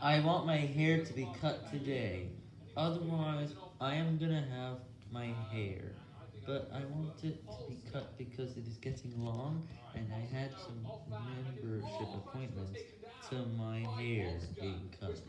I want my hair to be cut today, otherwise I am gonna have my hair, but I want it to be cut because it is getting long, and I had some membership appointments to my hair being cut.